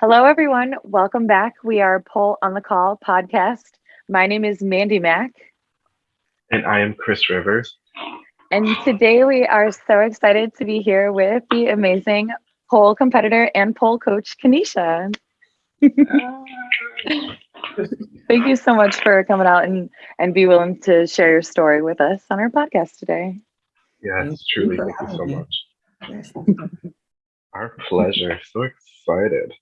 Hello, everyone. Welcome back. We are Pole on the Call podcast. My name is Mandy Mack. And I am Chris Rivers. And today we are so excited to be here with the amazing pole competitor and pole coach, Kanisha. Thank you so much for coming out and, and be willing to share your story with us on our podcast today. Yes, truly. Thank you so much. Our pleasure. So excited.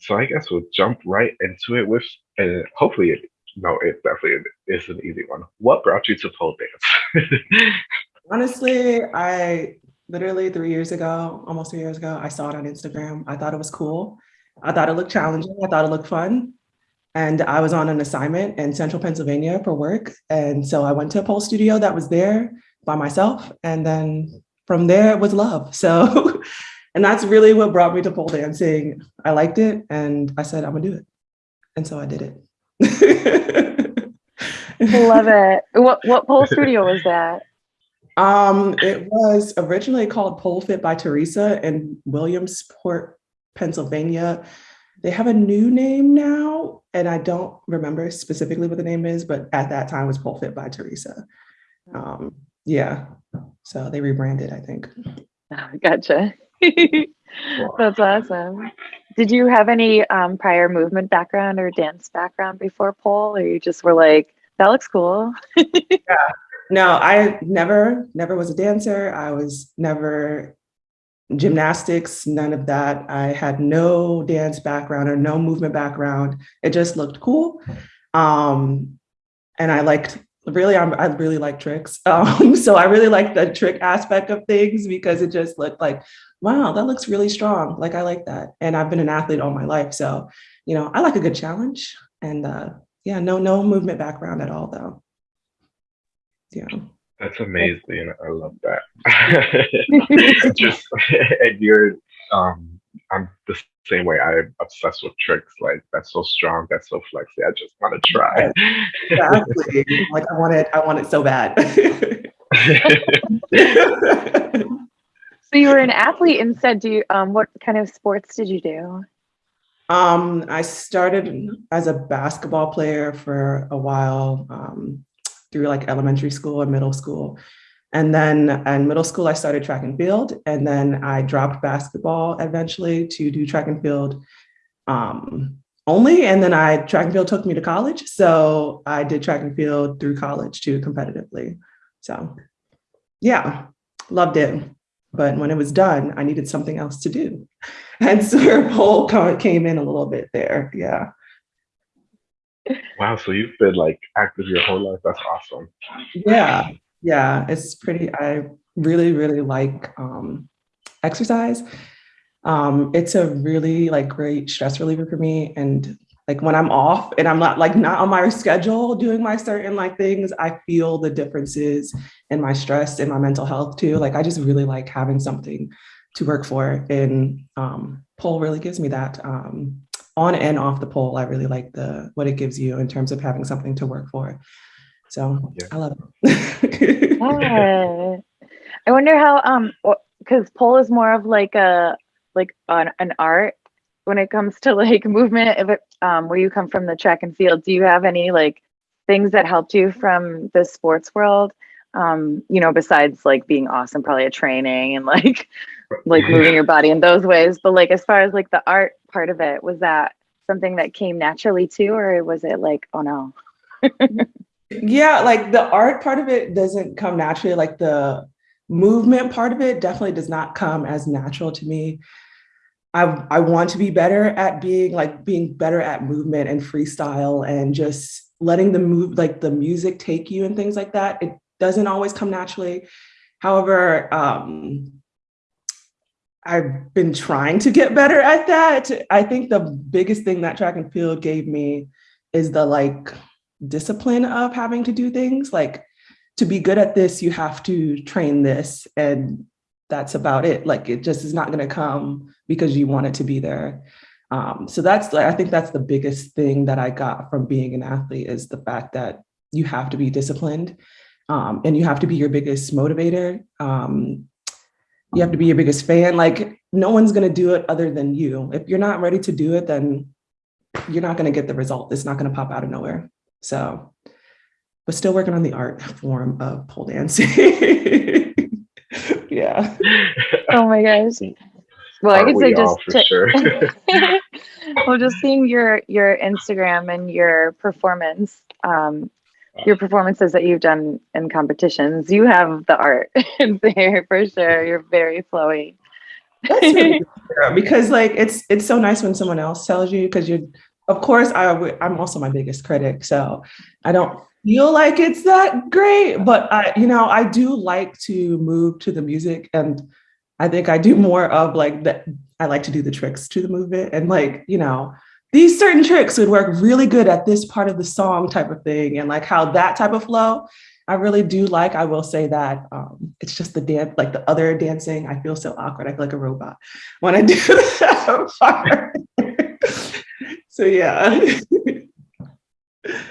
So I guess we'll jump right into it with, and uh, hopefully, it, no, it definitely is an easy one. What brought you to pole dance? Honestly, I literally three years ago, almost three years ago, I saw it on Instagram. I thought it was cool. I thought it looked challenging. I thought it looked fun. And I was on an assignment in central Pennsylvania for work. And so I went to a pole studio that was there by myself. And then from there it was love. So And that's really what brought me to pole dancing. I liked it and I said, I'm gonna do it. And so I did it. Love it. What what pole studio was that? Um, it was originally called Pole Fit by Teresa in Williamsport, Pennsylvania. They have a new name now, and I don't remember specifically what the name is, but at that time it was Pole Fit by Teresa. Um, yeah, so they rebranded, I think. Gotcha. That's awesome. Did you have any um, prior movement background or dance background before pole, or you just were like, that looks cool? yeah. No, I never, never was a dancer. I was never gymnastics, none of that. I had no dance background or no movement background. It just looked cool. Um, and I liked really I'm, i really like tricks um, so i really like the trick aspect of things because it just looked like wow, that looks really strong. Like I like that. And I've been an athlete all my life. So, you know, I like a good challenge. And uh, yeah, no, no movement background at all though. Yeah. That's amazing. I love that. Just and you're um I'm the same way. I'm obsessed with tricks. Like that's so strong, that's so flexy. I just want to try. Exactly. like I want it, I want it so bad. So you were an athlete instead. Do you, um, what kind of sports did you do? Um, I started as a basketball player for a while um, through like elementary school and middle school. And then in middle school, I started track and field. And then I dropped basketball eventually to do track and field um, only. And then I track and field took me to college. So I did track and field through college too competitively. So yeah, loved it. But when it was done, I needed something else to do. And so her pole came in a little bit there. Yeah. Wow. So you've been like active your whole life. That's awesome. Yeah. Yeah. It's pretty, I really, really like um, exercise. Um, it's a really like great stress reliever for me. And like when I'm off and I'm not like not on my schedule doing my certain like things, I feel the differences in my stress and my mental health too. Like I just really like having something to work for and um, pole really gives me that um, on and off the pole. I really like the what it gives you in terms of having something to work for. So yeah. I love it. yeah. I wonder how um because pole is more of like a like an, an art when it comes to like movement if it, um, where you come from the track and field do you have any like things that helped you from the sports world? Um, you know besides like being awesome probably a training and like like moving your body in those ways. But like as far as like the art part of it was that something that came naturally too or was it like oh no? Yeah like the art part of it doesn't come naturally. Like the movement part of it definitely does not come as natural to me I, I want to be better at being like being better at movement and freestyle and just letting the move like the music take you and things like that. It doesn't always come naturally. However, um, I've been trying to get better at that. I think the biggest thing that track and field gave me is the like discipline of having to do things like to be good at this, you have to train this and that's about it. Like it just is not going to come because you want it to be there. Um, so that's I think that's the biggest thing that I got from being an athlete is the fact that you have to be disciplined um, and you have to be your biggest motivator. Um, you have to be your biggest fan. Like no one's gonna do it other than you. If you're not ready to do it, then you're not gonna get the result. It's not gonna pop out of nowhere. So, but still working on the art form of pole dancing. yeah. Oh my gosh. Well, I Aren't could say we just all for to- sure. well, just seeing your your Instagram and your performance, um, your performances that you've done in competitions, you have the art in there for sure. You're very flowy. That's really because like it's it's so nice when someone else tells you because you're of course I w- I'm also my biggest critic so I don't feel like it's that great but I you know I do like to move to the music and I think I do more of like that I like to do the tricks to the movement and like you know these certain tricks would work really good at this part of the song type of thing and like how that type of flow I really do like. I will say that um, it's just the dance, like the other dancing. I feel so awkward. I feel like a robot when I do that part. so yeah,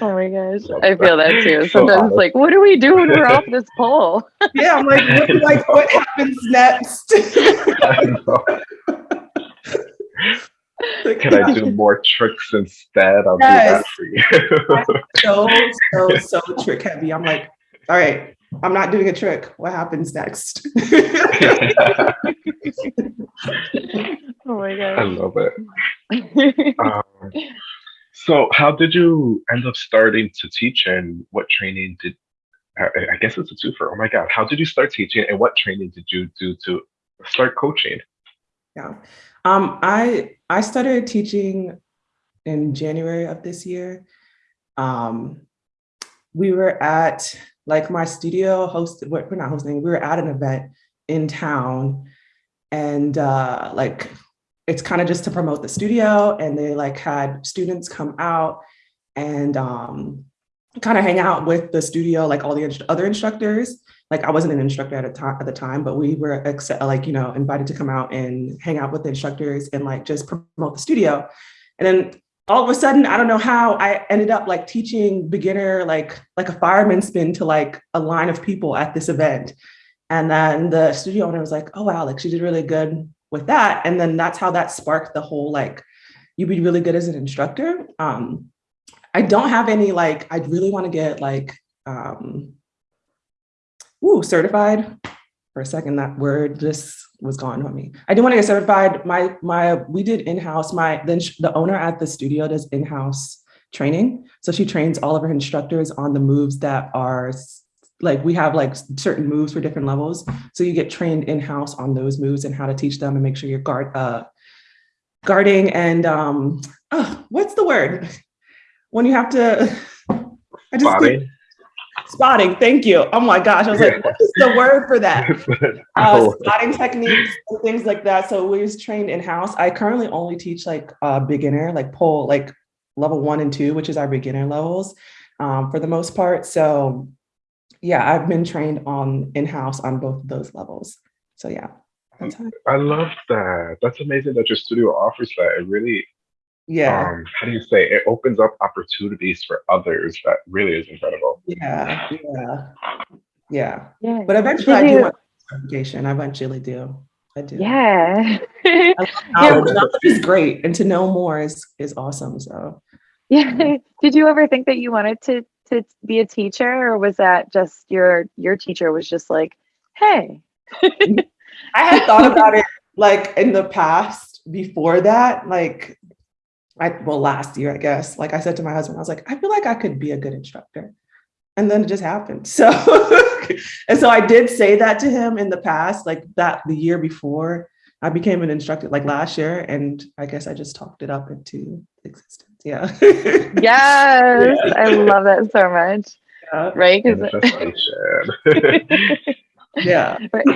Oh my gosh, I feel that too. Sometimes awesome. it's like, what do we do when we're off this pole? yeah. I'm like, what, like what happens next? Can I do more tricks instead? I'll Yes. do that for you. so so so trick heavy? I'm like, all right, I'm not doing a trick. What happens next? Oh my gosh. I love it. Um, so, how did you end up starting to teach, and what training did? I guess it's a twofer. Oh my god! How did you start teaching, and what training did you do to start coaching? Yeah. Um, I I started teaching in January of this year. Um, we were at like my studio hosted, what we're not hosting, we were at an event in town and uh like it's kind of just to promote the studio and they like had students come out and um kind of hang out with the studio like all the inst- other instructors like I wasn't an instructor at a at the time, but we were like you know invited to come out and hang out with the instructors and like just promote the studio. And then all of a sudden, I don't know how I ended up like teaching beginner like like a fireman spin to like a line of people at this event. And then the studio owner was like, "Oh wow, like she did really good with that." And then that's how that sparked the whole like you'd be really good as an instructor. Um, I don't have any like I'd really want to get like um Ooh, certified. For a second, that word just was gone on me. I do want to get certified. My my we did in-house. My then the owner at the studio does in-house training. So she trains all of her instructors on the moves that are like we have like certain moves for different levels. So you get trained in-house on those moves and how to teach them and make sure you're guard uh guarding and um oh, what's the word? When you have to I just Spotting. spotting. Thank you. Oh my gosh. I was like, what is the word for that? Uh, Oh, spotting techniques and things like that. So we was trained in house. I currently only teach like uh, beginner, like pole, like level one and two, which is our beginner levels um, for the most part. So yeah, I've been trained on in house on both of those levels. So yeah, I love that. That's amazing that your studio offers that. It really, yeah, um, how do you say? It opens up opportunities for others. That really is incredible. yeah, yeah, yeah. Yeah. But eventually, Did I do you- want certification. I eventually do. I do. Yeah. Knowledge, knowledge is great, and to know more is is awesome. So. yeah. Did you ever think that you wanted to to be a teacher or was that just your your teacher was just like, "Hey, I had thought about it like in the past before that, like I well last year, I guess. Like I said to my husband, I was like, I feel like I could be a good instructor. And then it just happened. So and so I did say that to him in the past, like that the year before I became an instructor, like last year. And I guess I just talked it up into existence. Yeah. yes, I love that so much." yeah. Right? 'Cause- Manifestation. Yeah. right,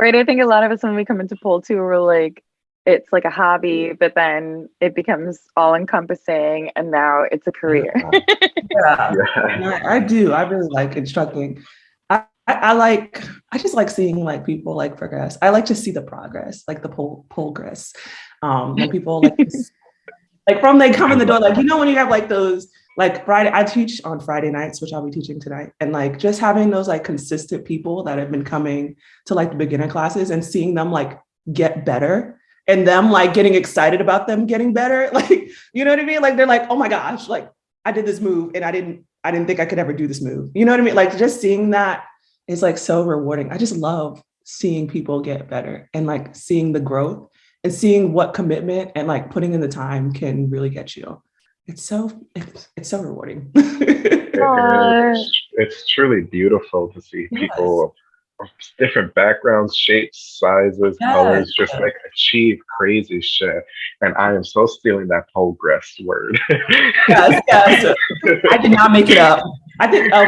right. I think a lot of us when we come into pole too, we're like, it's like a hobby, but then it becomes all encompassing, and now it's a career. Yeah. yeah. And I, I do. I really like instructing. I, I, I like. I just like seeing like people like progress. I like to see the progress, like the pull progress. Um, when people like, s- like from they come in the door, like you know when you have like those like Friday, I teach on Friday nights, which I'll be teaching tonight. And like just having those like consistent people that have been coming to like the beginner classes and seeing them like get better and them like getting excited about them getting better. Like, you know what I mean? Like they're like, oh my gosh, like I did this move and I didn't, I didn't think I could ever do this move. You know what I mean? Like just seeing that is like so rewarding. I just love seeing people get better and like seeing the growth and seeing what commitment and like putting in the time can really get you. It's so it's, it's so rewarding. it's, it's truly beautiful to see people of different backgrounds, shapes, sizes, yes. colors, just like achieve crazy shit. And I am so stealing that progress word. yes, yes. I did not make it up. I think uh,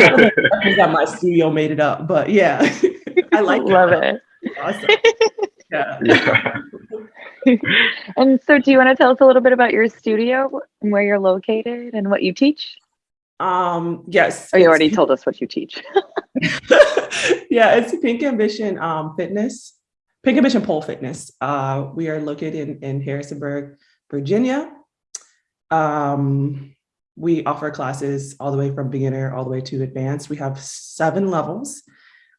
that my studio made it up, but yeah, I like love it. Awesome. Yeah. yeah. and so, do you want to tell us a little bit about your studio and where you're located and what you teach? Um, yes. Oh, you already told us what you teach. yeah, it's Pink Ambition um, Fitness, Pink Ambition Pole Fitness. Uh, we are located in, in Harrisonburg, Virginia. Um, we offer classes all the way from beginner all the way to advanced. We have seven levels.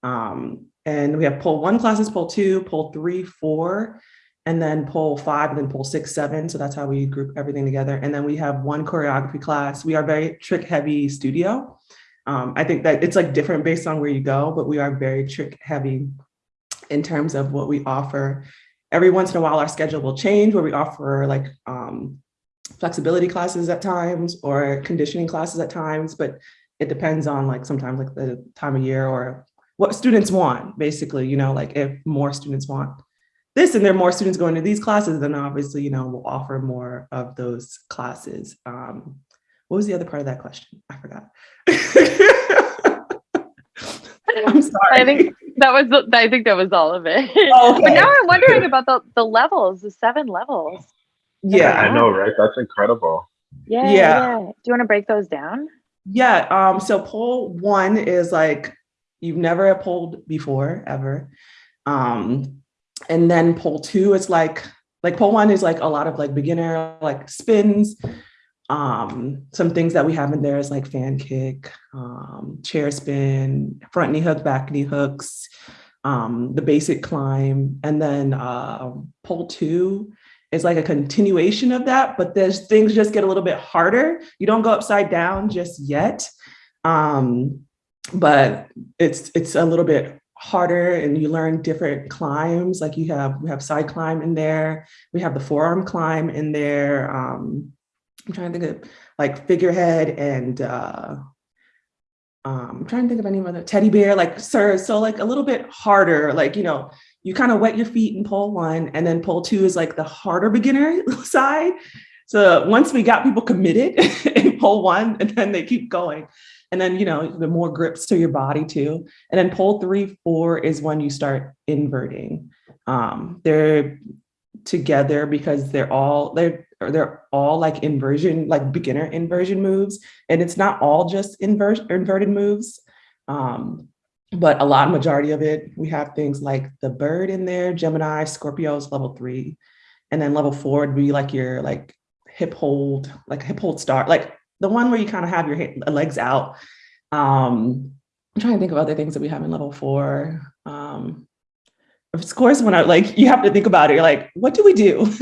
Um, and we have pole one classes, pole two, pole three, four, and then pole five, and then pole six, seven. So that's how we group everything together. And then we have one choreography class. We are very trick heavy studio. Um, I think that it's like different based on where you go, but we are very trick heavy in terms of what we offer. Every once in a while, our schedule will change where we offer like um, flexibility classes at times or conditioning classes at times, but it depends on like sometimes like the time of year or what students want, basically, you know, like if more students want this and there are more students going to these classes, then obviously, you know, we'll offer more of those classes. Um, what was the other part of that question? I forgot. I'm sorry. I think that was I think that was all of it. Okay. But now I'm wondering about the, the levels, the seven levels. Yeah, I know, right? That's incredible. Yeah, yeah. yeah. Do you want to break those down? Yeah. Um, so pole one is like you've never pulled before ever. Um, and then pole two is like, like pole one is like a lot of like beginner, like spins. Um, some things that we have in there is like fan kick, um, chair spin, front knee hook, back knee hooks, um, the basic climb. And then uh, pole two is like a continuation of that, but there's things just get a little bit harder. You don't go upside down just yet. Um, but it's it's a little bit harder and you learn different climbs like you have we have side climb in there we have the forearm climb in there um i'm trying to think of like figurehead and uh um, I'm trying to think of any other teddy bear, like sir. So like a little bit harder, like, you know, you kind of wet your feet in pole one and then pole two is like the harder beginner side. So once we got people committed in pole one and then they keep going, and then, you know, the more grips to your body too. And then pole three, four is when you start inverting. Um, they're together because they're all, they're, they're all like inversion, like beginner inversion moves. And it's not all just invert, inverted moves. Um, but a lot majority of it, we have things like the bird in there, Gemini, Scorpios, level three. And then level four would be like your like hip hold, like hip hold start, like the one where you kind of have your legs out. Um, I'm trying to think of other things that we have in level four. Um, of course, when I like, you have to think about it. You're like, what do we do?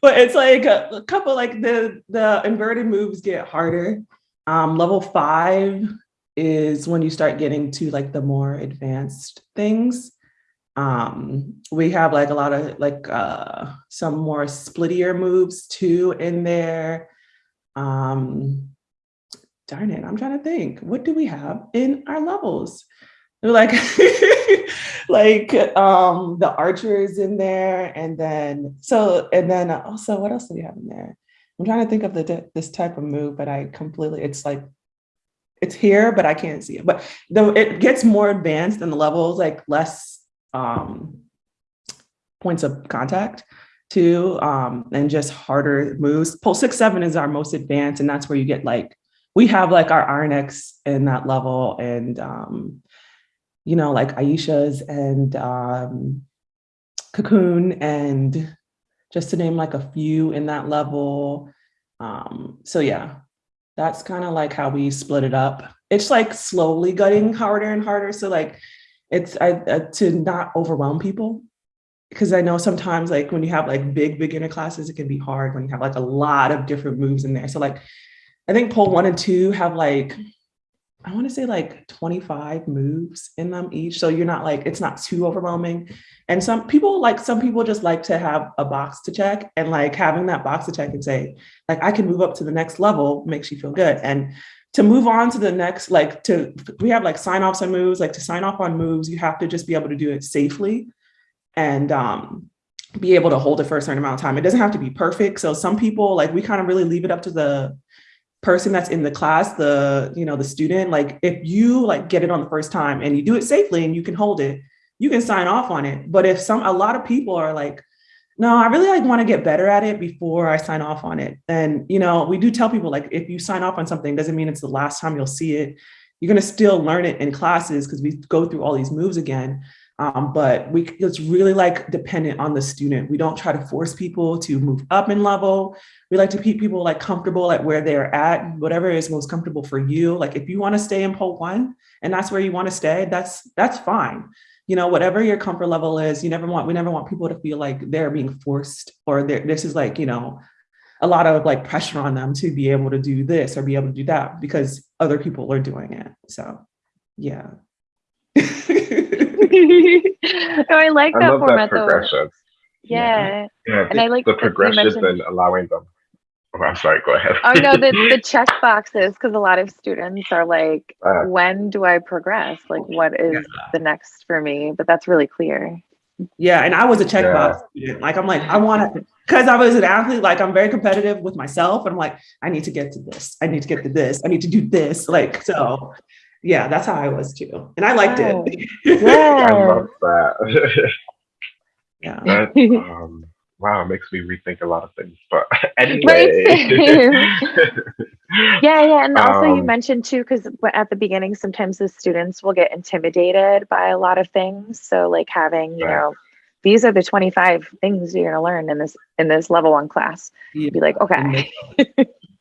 but it's like a, a, couple, like the the inverted moves get harder. Um, level five is when you start getting to like the more advanced things. Um, we have like a lot of like uh, some more splittier moves too in there. Um, darn it, I'm trying to think, what do we have in our levels? Like, like um, the archers in there. And then, so, and then also what else do we have in there? I'm trying to think of the this type of move, but I completely, it's like, it's here, but I can't see it. But though it gets more advanced and the levels, like less um, points of contact too, um, and just harder moves. Pole six, seven is our most advanced, and that's where you get like, we have like our Iron X in that level and, um, you know, like Aisha's and um, Cocoon and just to name like a few in that level. Um, so yeah, that's kind of like how we split it up. It's like slowly getting harder and harder. So like it's I, uh, to not overwhelm people because I know sometimes like when you have like big beginner classes, it can be hard when you have like a lot of different moves in there. So like I think pole one and two have like mm. I want to say like 25 moves in them each. So you're not like, it's not too overwhelming. And some people like, some people just like to have a box to check and like having that box to check and say, like, I can move up to the next level makes you feel good. And to move on to the next, like to, we have like sign offs on moves, like to sign off on moves, you have to just be able to do it safely and um, be able to hold it for a certain amount of time. It doesn't have to be perfect. So some people like, we kind of really leave it up to the person that's in the class, the, you know, the student, like if you like get it on the first time and you do it safely and you can hold it, you can sign off on it. But if some, a lot of people are like, no, I really like want to get better at it before I sign off on it. And, you know, we do tell people like, if you sign off on something, doesn't mean it's the last time you'll see it. You're going to still learn it in classes because we go through all these moves again. Um, but we it's really like dependent on the student. We don't try to force people to move up in level. We like to keep people like comfortable at where they're at, whatever is most comfortable for you. Like if you want to stay in pole one and that's where you want to stay, that's that's fine. You know, whatever your comfort level is, you never want we never want people to feel like they're being forced or this is like, you know, a lot of like pressure on them to be able to do this or be able to do that because other people are doing it. So yeah. oh, I like that I love format that though. progression. Yeah. Yeah, And I like the that you progressions mentioned- and allowing them. Oh, I'm sorry. Go ahead. Oh no, the, the check boxes, because a lot of students are like, Uh, when do I progress? Like what is the next for me? But that's really clear. Yeah, and I was a checkbox student. Like I'm like, I want to, because I was an athlete, like I'm very competitive with myself. And I'm like, I need to get to this. I need to get to this. I need to do this. Like, so yeah, that's how I was too. And I liked Wow. it. I love that. yeah. that um, wow, it makes me rethink a lot of things. But anyway. Yeah, yeah. And also you Um, mentioned too, because at the beginning, sometimes the students will get intimidated by a lot of things. So like having, you Right. know, these are the 25 things you're gonna learn in this in this level one class. Yeah. You'd be like, okay,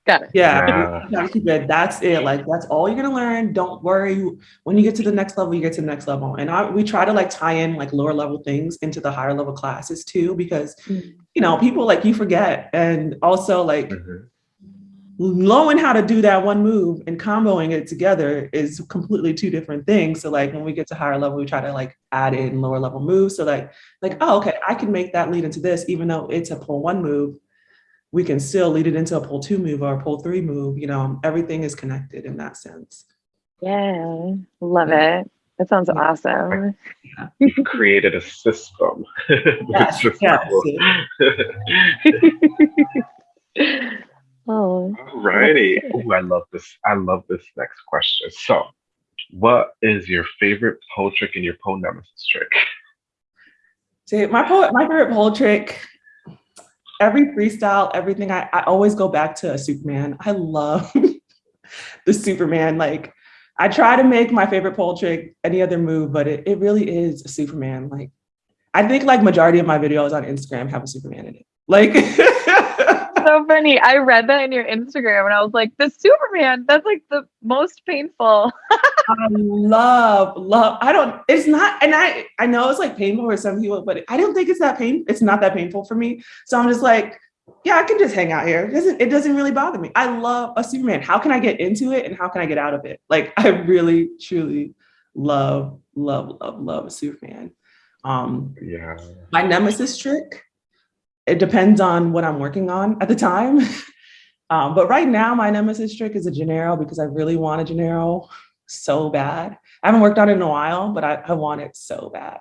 got it. Yeah, Yeah. you gotta keep it. That's it. Like that's all you're gonna learn. Don't worry. When you get to the next level, you get to the next level. And I, we try to like tie in like lower level things into the higher level classes too, because Mm. you know people like you forget, and also like Mhm. knowing how to do that one move and comboing it together is completely two different things. So like when we get to higher level, we try to like add in lower level moves. So like like oh okay, I can make that lead into this, even though it's a pull one move. We can still lead it into a pull two move or a pull three move. You know, everything is connected in that sense. Yeah, love it. That sounds Yeah. awesome. You've created a system. Yes, Which is yes. Oh, Alrighty. Ooh, I love this. I love this next question. So, what is your favorite pole trick and your pole nemesis trick? See, my pole, my favorite pole trick. Every freestyle, everything. I, I always go back to a Superman. I love the Superman. Like I try to make my favorite pole trick any other move, but it, it really is a Superman. Like I think like majority of my videos on Instagram have a Superman in it. Like so funny. I read that in your Instagram and I was like, the Superman, that's like the most painful. I love, love. I don't, it's not, and I I know it's like painful for some people, but I don't think it's that pain. It's not that painful for me. So I'm just like, yeah, I can just hang out here. It doesn't, it doesn't really bother me. I love a Superman. How can I get into it and how can I get out of it? Like I really, truly love, love, love, love a Superman. Um, Yeah. my nemesis trick it depends on what i'm working on at the time. Um, but right now my nemesis trick is a janeiro because i really want a janeiro so bad. I haven't worked on it in a while but i, I want it so bad.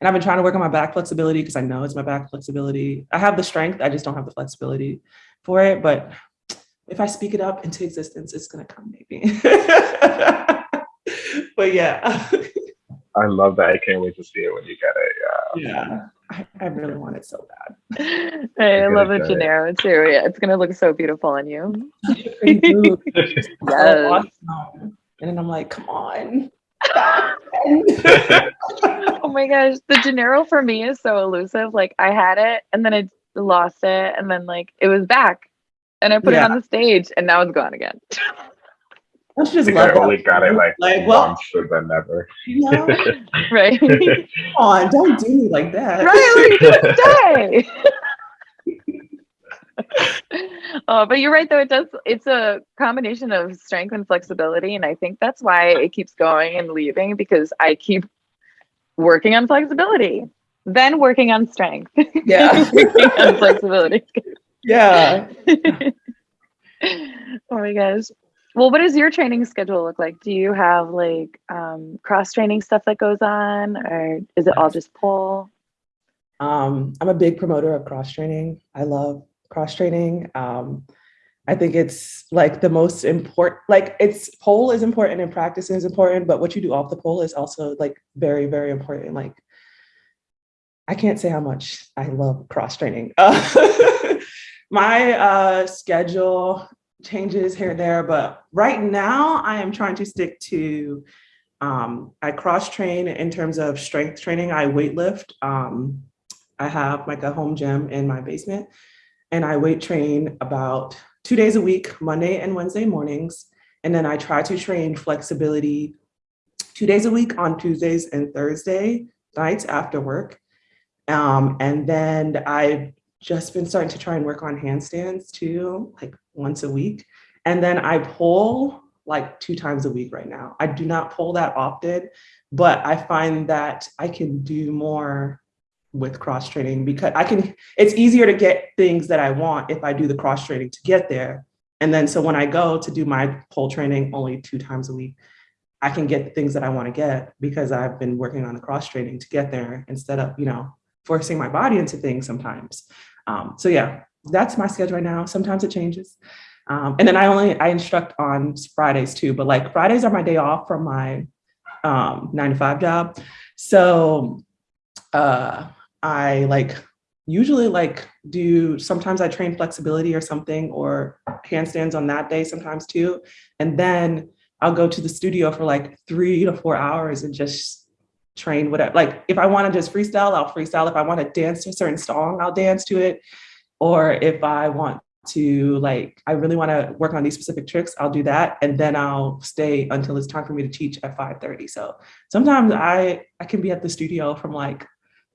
And i've been trying to work on my back flexibility because i know it's my back flexibility. I have the strength i just don't have the flexibility for it but if i speak it up into existence it's going to come maybe. But yeah. I love that. I can't wait to see it when you get it. Yeah. yeah I, I really want it so bad I You're love gonna the get it. Janeiro too. Yeah, it's gonna look so beautiful on you. Yes. So awesome. And then I'm like, come on. Oh my gosh, the Janeiro for me is so elusive. Like I had it and then I lost it and then like it was back. and I put Yeah. it on the stage, and now it's gone again. Don't you just I think love I that? only got it like, Like, well- once and then never. You know? right? Come on, don't do me like that. right, like, die. oh, but you're right though. It does. It's a combination of strength and flexibility, and I think that's why it keeps going and leaving because I keep working on flexibility, then working on strength, Yeah. working on flexibility. Yeah. oh my gosh. Well, what does your training schedule look like? Do you have like um, cross training stuff that goes on, or is it all just pull? Um, I'm a big promoter of cross training. I love cross training. Um, I think it's like the most important, like it's pole is important and practice is important, but what you do off the pole is also like very, very important. Like I can't say how much I love cross training. Uh, my uh, schedule changes here and there, but right now I am trying to stick to um, I cross train in terms of strength training. I weight lift. Um, I have like a home gym in my basement, and I weight train about two days a week, Monday and Wednesday mornings. And then I try to train flexibility two days a week on Tuesdays and Thursday nights after work. Um, and then I've just been starting to try and work on handstands too, like once a week. And then I pull like two times a week right now. I do not pull that often, but I find that I can do more with cross training because I can, it's easier to get things that I want if I do the cross training to get there. And then so when I go to do my pole training only two times a week, I can get the things that I want to get because I've been working on the cross training to get there instead of, you know, forcing my body into things sometimes. Um, so yeah, that's my schedule right now. Sometimes it changes. Um, and then I only, I instruct on Fridays too, but like Fridays are my day off from my um, nine to five job. So uh, I like usually like do sometimes I train flexibility or something or handstands on that day sometimes too. And then I'll go to the studio for like three to four hours and just train whatever. Like if I want to just freestyle, I'll freestyle. If I want to dance to a certain song, I'll dance to it. Or if I want to like, I really want to work on these specific tricks, I'll do that. And then I'll stay until it's time for me to teach at 5:30. So sometimes I I can be at the studio from like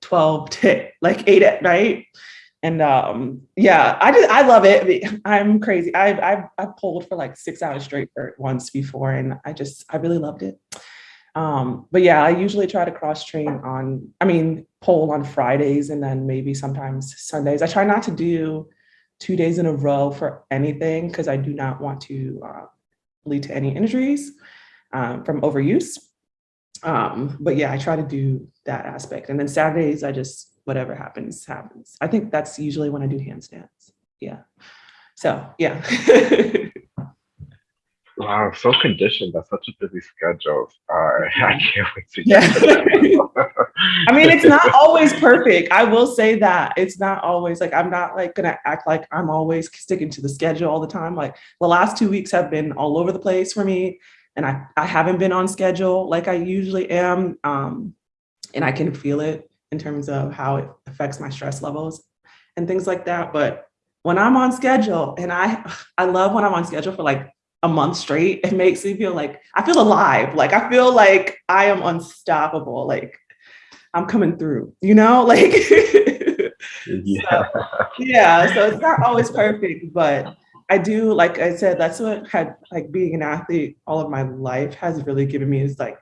12 to like 8 at night. And um, yeah, I just I love it. I'm crazy. I've I've I've pulled for like six hours straight for once before, and I just I really loved it. Um, but yeah, I usually try to cross train on, I mean, pole on Fridays and then maybe sometimes Sundays. I try not to do two days in a row for anything because I do not want to uh, lead to any injuries um, from overuse. Um, but yeah, I try to do that aspect. And then Saturdays, I just, whatever happens, happens. I think that's usually when I do handstands. Yeah. So yeah. Wow, so conditioned. That's such a busy schedule. Uh, I can't wait to Yeah. get to. I mean, it's not always perfect. I will say that it's not always like I'm not like gonna act like I'm always sticking to the schedule all the time. Like the last two weeks have been all over the place for me, and I I haven't been on schedule like I usually am. Um, and I can feel it in terms of how it affects my stress levels and things like that. But when I'm on schedule, and I I love when I'm on schedule for like a month straight, it makes me feel like I feel alive. Like I feel like I am unstoppable. Like I'm coming through, you know, like yeah. yeah. So it's not always perfect, but I do, like I said, that's what had like being an athlete all of my life has really given me is like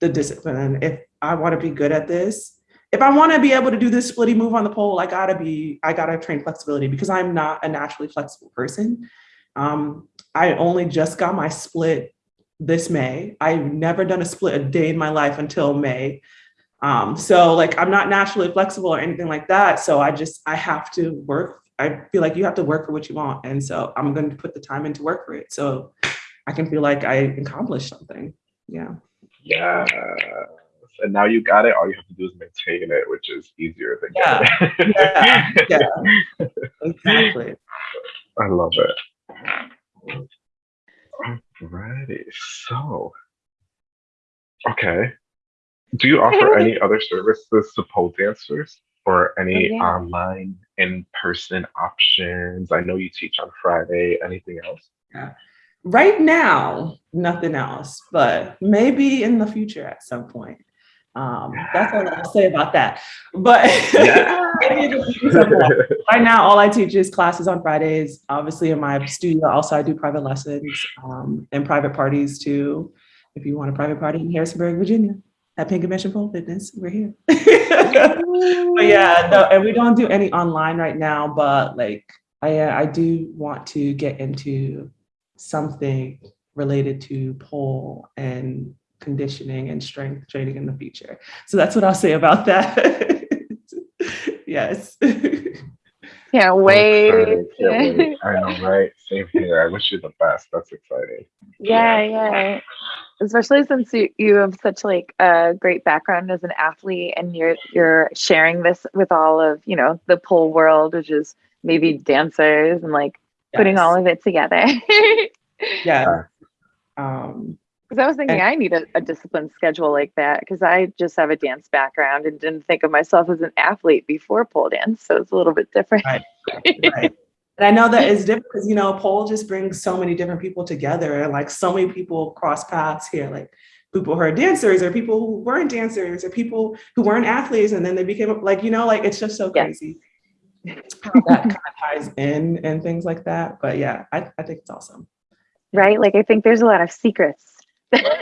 the discipline. If I want to be good at this, if I want to be able to do this splitty move on the pole, I gotta be, I gotta train flexibility because I'm not a naturally flexible person. Um, I only just got my split this May. I've never done a split a day in my life until May. Um, so like I'm not naturally flexible or anything like that. So I just I have to work. I feel like you have to work for what you want. And so I'm going to put the time in to work for it. So I can feel like I accomplished something. Yeah. Yes. And now you got it. All you have to do is maintain it, which is easier than Yeah. getting it. Yeah. Exactly. I love it. Alrighty. So, okay. Do you offer any other services to pole dancers or any Oh, yeah. online in-person options? I know you teach on Friday. Anything else? Yeah. Right now, nothing else, but maybe in the future at some point. Um, that's all I'll say about that. But Yeah. maybe in the future somewhat. right now, all I teach is classes on Fridays. Obviously, in my studio, also I do private lessons um, and private parties too. If you want a private party in Harrisonburg, Virginia, at Pink Convention Pole Fitness, we're here. but yeah, no, and we don't do any online right now. But like, I I do want to get into something related to pole and conditioning and strength training in the future. So that's what I'll say about that. yes. Can't I'm wait. Can't wait. I know, right? Same here. I wish you the best. That's exciting. Yeah, yeah. Especially since you, you have such like a great background as an athlete and you're you're sharing this with all of, you know, the pole world, which is maybe dancers and like putting all of it together. Yeah. Um, Because I was thinking And- I need a, a disciplined schedule like that because I just have a dance background and didn't think of myself as an athlete before pole dance. So it's a little bit different. Right. right. And I know that is different because you know, pole just brings so many different people together, and like so many people cross paths here, like people who are dancers, or people who weren't dancers, or people who weren't athletes, and then they became like you know, like it's just so Yeah. crazy how that kind of ties in and things like that. But yeah, I, I think it's awesome. Right? Like I think there's a lot of secrets. Share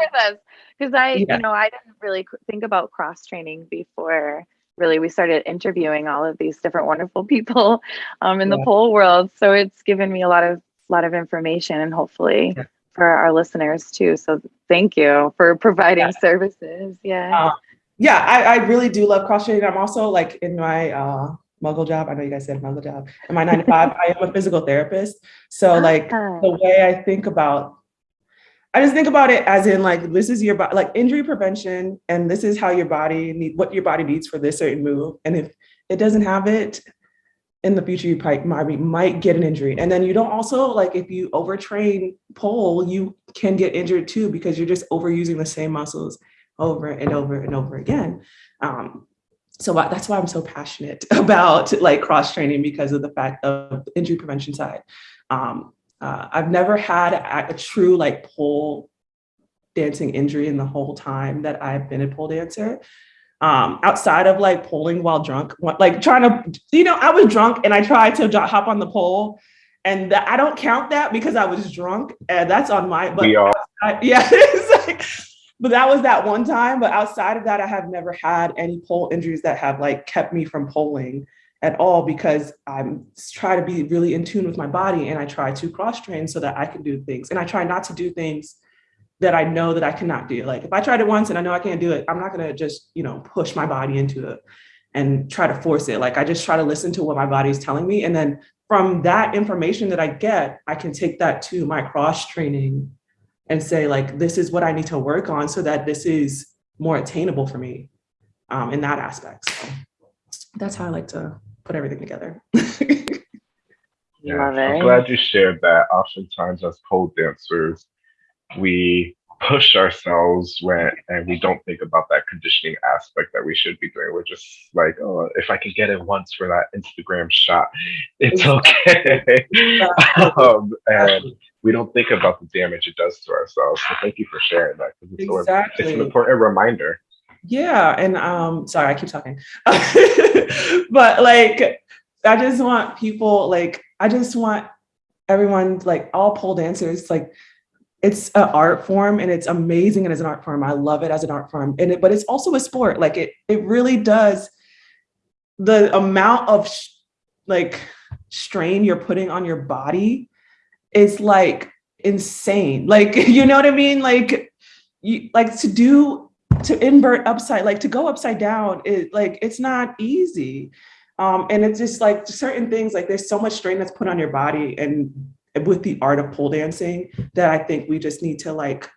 with us because I, Yeah. you know, I didn't really think about cross training before really we started interviewing all of these different wonderful people um, in the Yeah. pole world. So it's given me a lot of lot of information and hopefully Yeah. for our listeners too. So thank you for providing services. Yeah. Uh, yeah, I, I really do love cross training. I'm also like in my uh, muggle job. I know you guys said muggle job. In my nine to five, I am a physical therapist. So like Ah, the way I think about, I just think about it as in like this is your body, like injury prevention, and this is how your body need what your body needs for this certain move. And if it doesn't have it in the future, you might, might get an injury. And then you don't also like if you overtrain pole, you can get injured too because you're just overusing the same muscles over and over and over again. Um, so why- that's why I'm so passionate about like cross training because of the fact of the injury prevention side. Um, uh, I've never had a, a true like pole dancing injury in the whole time that I've been a pole dancer. Um, outside of like polling while drunk, like trying to, you know, I was drunk and I tried to hop on the pole, and that, I don't count that because I was drunk, and that's on my. But we all I, yeah, it's like, but that was that one time. But outside of that, I have never had any pole injuries that have like kept me from polling at all because I'm try to be really in tune with my body and I try to cross train so that I can do things. And I try not to do things that I know that I cannot do. Like if I tried it once and I know I can't do it, I'm not gonna just, you know, push my body into it and try to force it. Like I just try to listen to what my body is telling me. And then from that information that I get, I can take that to my cross training and say, like, this is what I need to work on so that this is more attainable for me um, in that aspect. So that's how I like to put everything together. Yeah, I'm glad you shared that. Oftentimes, as pole dancers, we push ourselves when and we don't think about that conditioning aspect that we should be doing. We're just like, oh, if I can get it once for that Instagram shot, it's okay. um, and we don't think about the damage it does to ourselves. So thank you for sharing that because it's, so- it's Exactly. an important reminder. Yeah, and um, sorry, I keep talking, but like, I just want people like, I just want everyone like all pole dancers like, it's an art form and it's amazing and as an art form. I love it as an art form, and it, but it's also a sport. Like it, it really does. The amount of like strain you're putting on your body is like insane. Like you know what I mean? Like you like to do to invert upside like to go upside down it like it's not easy um and it's just like certain things like there's so much strain that's put on your body and with the art of pole dancing that i think we just need to like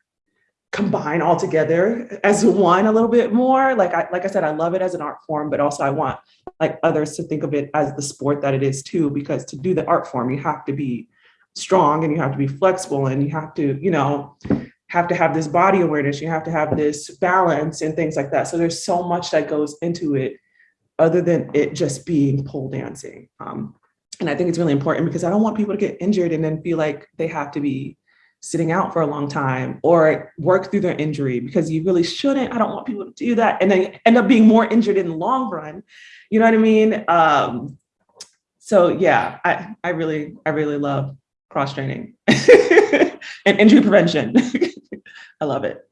combine all together as one a little bit more like i like i said i love it as an art form but also i want like others to think of it as the sport that it is too because to do the art form you have to be strong and you have to be flexible and you have to you know have to have this body awareness, you have to have this balance and things like that. So there's so much that goes into it other than it just being pole dancing. Um, and I think it's really important because I don't want people to get injured and then feel like they have to be sitting out for a long time or work through their injury because you really shouldn't. I don't want people to do that and then end up being more injured in the long run. You know what I mean? Um, so yeah, I, I really, I really love cross training and injury prevention. I love it.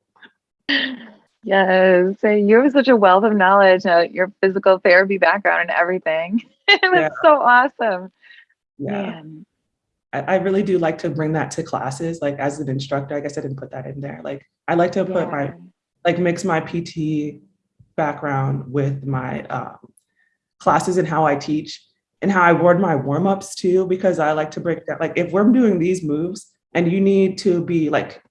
Yes, so you have such a wealth of knowledge, uh, your physical therapy background and everything. That's Yeah. so awesome. Yeah. I, I really do like to bring that to classes, like as an instructor, I guess I didn't put that in there. Like I like to put my like mix my PT background with my um, classes and how I teach and how I word my warm-ups too, because I like to break that. Like if we're doing these moves and you need to be like,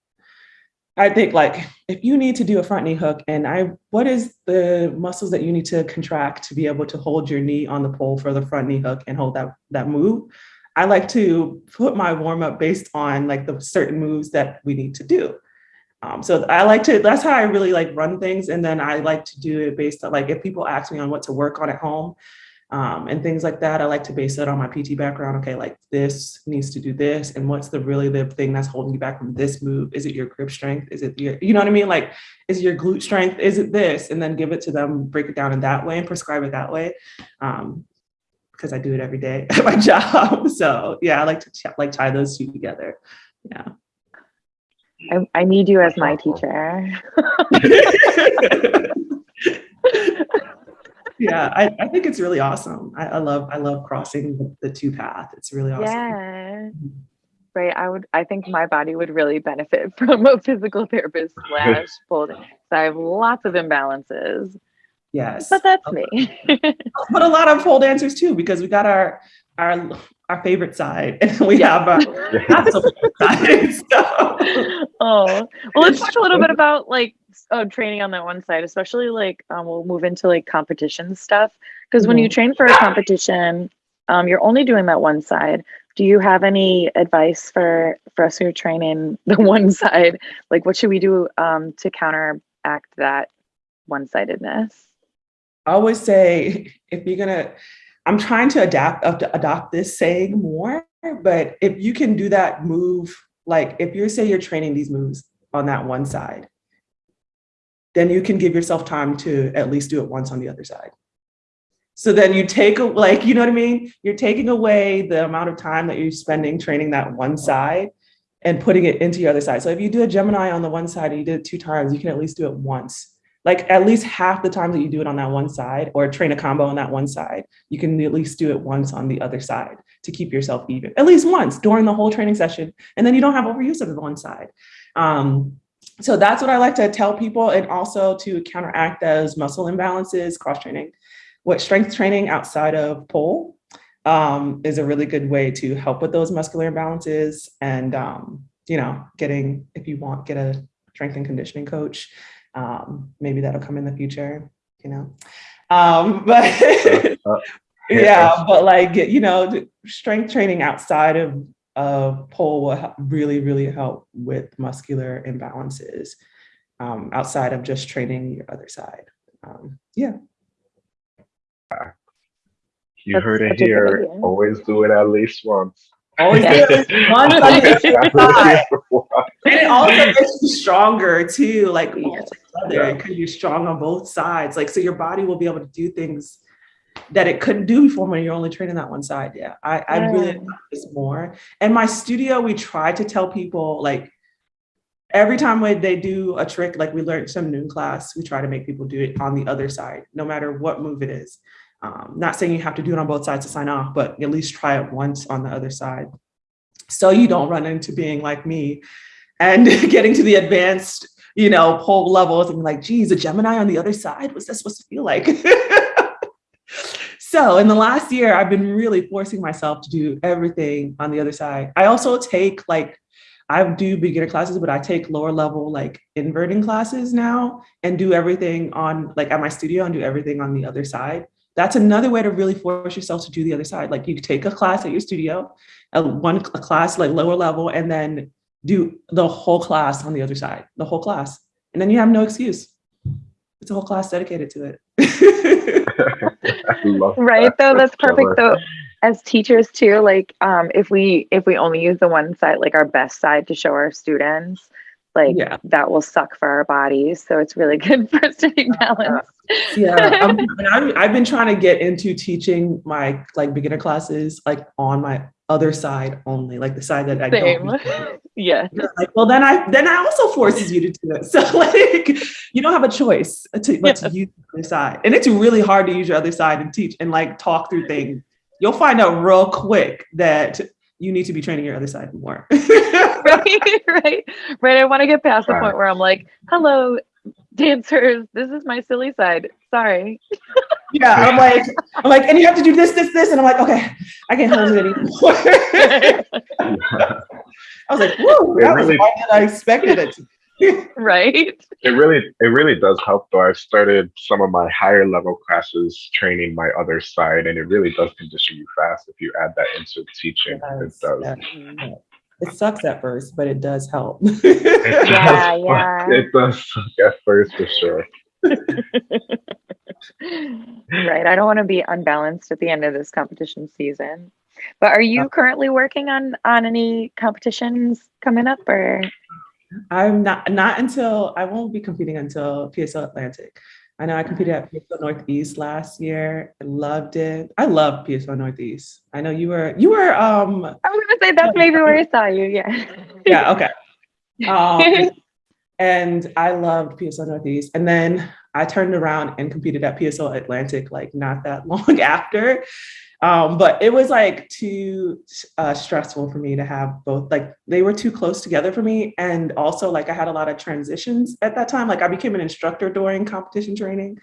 I think like if you need to do a front knee hook and I, what is the muscles that you need to contract to be able to hold your knee on the pole for the front knee hook and hold that, that move? I like to put my warm-up based on like the certain moves that we need to do. Um, so I like to, that's how I really like run things. And then I like to do it based on like, if people ask me on what to work on at home um, and things like that, I like to base it on my PT background. Okay, like this needs to do this. And what's the really the thing that's holding you back from this move? Is it your grip strength? Is it your, you know what I mean? Like, is it your glute strength? Is it this? And then give it to them, break it down in that way and prescribe it that way. Um, because I do it every day at my job. So yeah, I like to like tie those two together. Yeah. I, I need you as my teacher. yeah, I, I think it's really awesome. I, I love I love crossing the, the two path. It's really awesome. Yeah. Mm-hmm. Right. I would I think my body would really benefit from a physical therapist slash pole. So I have lots of imbalances. Yes. But that's me. But a lot of pole dancers too, because we got our our our favorite side and we have our not so favorite side. So oh. Well let's talk a little bit about like uh, training on that one side, especially like um, we'll move into like competition stuff. Because when you Mhm. train for a competition, um, you're only doing that one side. Do you have any advice for for us who are training the one side? Like, what should we do um, to counteract that one sidedness? I always say if you're gonna, I'm trying to adapt up to adopt this saying more, but if you can do that move, like if you say you're training these moves on that one side, then you can give yourself time to at least do it once on the other side. So then you take like, you know what I mean? You're taking away the amount of time that you're spending training that one side and putting it into your other side. So if you do a Gemini on the one side and you did it two times, you can at least do it once like at least half the time that you do it on that one side or train a combo on that one side, you can at least do it once on the other side to keep yourself even, at least once during the whole training session. And then you don't have overuse of the one side. Um, so that's what I like to tell people and also to counteract those muscle imbalances, cross training. What strength training outside of pole um, is a really good way to help with those muscular imbalances and, um, you know, getting, if you want, get a strength and conditioning coach um, maybe that'll come in the future, you know. Um, but Uh, yeah, but like you know, strength training outside of of pole will really, really help with muscular imbalances um, outside of just training your other side. Um, yeah, You That's heard it such a good here. Always do it at least once. always Yeah. do it once on the Always other do it side. at least once. And it also makes you stronger too, like Yeah. altogether, because you're strong on both sides. Like, so your body will be able to do things that it couldn't do before when you're only training that one side. Yeah, I, I really Yeah. love this more. And my studio, we try to tell people like every time when they do a trick, like we learned some noon class, we try to make people do it on the other side, no matter what move it is. Um, not saying you have to do it on both sides to sign off, but at least try it once on the other side. So you don't run into being like me and getting to the advanced, you know, pole levels and like, geez, a Gemini on the other side, what's that supposed to feel like? so in the last year, I've been really forcing myself to do everything on the other side. I also take like, I do beginner classes, but I take lower level like inverting classes now and do everything on like at my studio and do everything on the other side. That's another way to really force yourself to do the other side. Like you take a class at your studio, a one a class like lower level, and then do the whole class on the other side, the whole class. And then you have no excuse. It's a whole class dedicated to it. right that. though that's perfect though. As teachers too like um if we if we only use the one side like our best side to show our students like yeah. that will suck for our bodies. So it's really good for us to be balanced. Yeah um, i have been trying to get into teaching my like beginner classes like on my other side only like the side that i Same. don't yeah like, well then i then i also forces you to do it so like you don't have a choice to, but yeah. to use the other side and it's really hard to use your other side and teach and like talk through things you'll find out real quick that you need to be training your other side more. right, right, right. I want to get past the point where I'm like, hello, dancers, this is my silly side. Sorry. Yeah, I'm like, I'm like, and you have to do this, this, this, and I'm like, okay, I can't hold it anymore. I was like, whoa, that really, was than I expected it to right it really it really does help though i've started some of my higher level classes training my other side and it really does condition you fast if you add that into teaching it does, it, does. Yeah. it sucks at first but it does help it yeah, does, yeah. it does suck at first for sure right i don't want to be unbalanced at the end of this competition season but are you uh, currently working on on any competitions coming up or I'm not not until I won't be competing until PSO Atlantic. I know I competed at PSO Northeast last year. I loved it. I love PSO Northeast. I know you were you were um I was gonna say that's maybe where I saw you, yeah. yeah, okay. Um, and I loved PSO Northeast. And then I turned around and competed at PSO Atlantic like not that long after. Um, but it was like too uh, stressful for me to have both, like they were too close together for me. And also like I had a lot of transitions at that time. Like I became an instructor during competition training.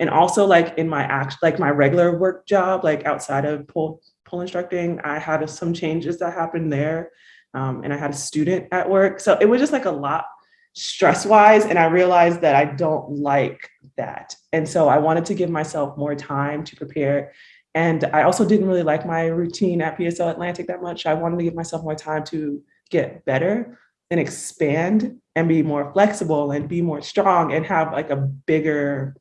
And also like in my act, like my regular work job, like outside of pole, pole instructing, I had some changes that happened there. Um, and I had a student at work. So it was just like a lot stress wise. And I realized that I don't like that. And so I wanted to give myself more time to prepare and I also didn't really like my routine at PSO Atlantic that much. I wanted to give myself more time to get better and expand and be more flexible and be more strong and have like a bigger,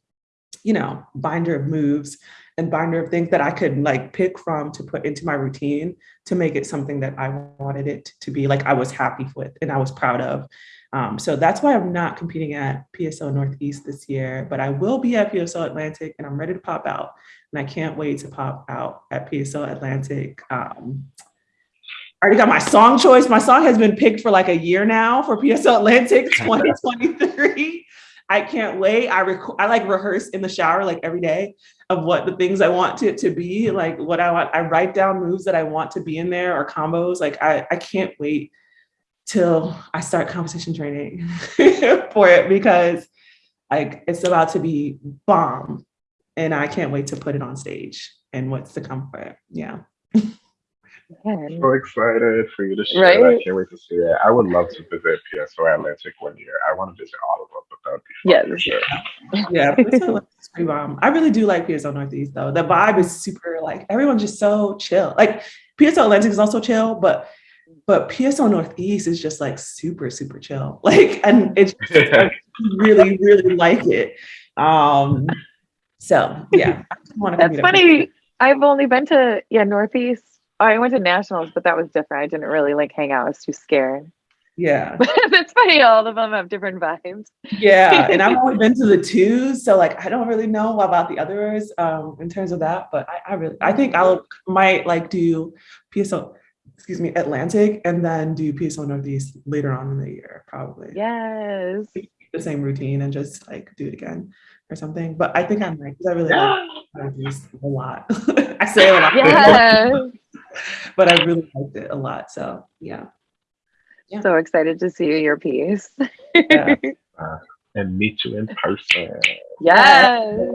you know, binder of moves and binder of things that I could like pick from to put into my routine to make it something that I wanted it to be like I was happy with and I was proud of. Um, so that's why I'm not competing at PSO Northeast this year, but I will be at PSO Atlantic and I'm ready to pop out. And I can't wait to pop out at PSO Atlantic. Um, I already got my song choice. My song has been picked for like a year now for PSO Atlantic 2023. I can't wait. I I like rehearse in the shower like every day of what the things I want it to be, like what I want. I write down moves that I want to be in there or combos. Like I, I can't wait till I start competition training for it because like it's about to be bomb and I can't wait to put it on stage and what's to come for it. Yeah. So excited for you to share. Right? I can't wait to see it. I would love to visit PSO Atlantic one year. I want to visit all of them, but that would be fun. Yeah, sure. yeah. I really do like PSO Northeast though. The vibe is super like everyone's just so chill. Like PSO Atlantic is also chill, but but PSO Northeast is just like super, super chill. Like, and it's I really, really like it. Um, so yeah. That's funny. I've only been to yeah, Northeast. I went to nationals, but that was different. I didn't really like hang out. I was too scared. Yeah. That's funny. All of them have different vibes. Yeah. And I've only been to the two. So like I don't really know about the others um in terms of that. But I, I really I think I'll might like do PSO excuse me, Atlantic, and then do PSO Northeast later on in the year, probably. Yes. The same routine and just like do it again or something. But I think I'm right because I really like Northeast a lot. I say a lot. Yes. but I really liked it a lot. So yeah. yeah. So excited to see your piece. yeah. Uh, and meet you in person. Yes.